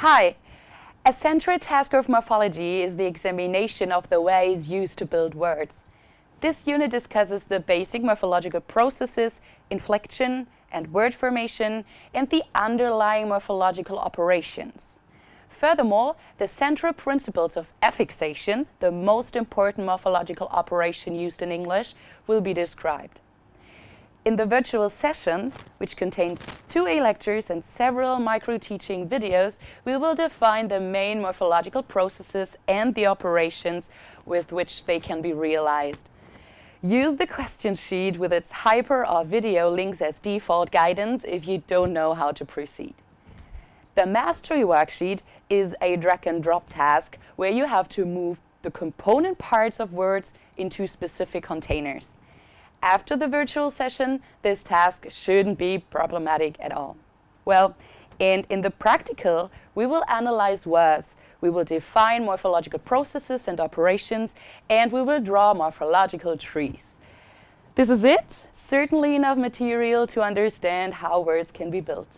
Hi! A central task of morphology is the examination of the ways used to build words. This unit discusses the basic morphological processes, inflection and word formation, and the underlying morphological operations. Furthermore, the central principles of affixation, the most important morphological operation used in English, will be described. In the virtual session, which contains two e-lectures and several micro-teaching videos, we will define the main morphological processes and the operations with which they can be realized. Use the question sheet with its hyper or video links as default guidance if you don't know how to proceed. The mastery worksheet is a drag and drop task where you have to move the component parts of words into specific containers. After the virtual session, this task shouldn't be problematic at all. Well, and in the practical, we will analyze words, we will define morphological processes and operations, and we will draw morphological trees. This is it. Certainly enough material to understand how words can be built.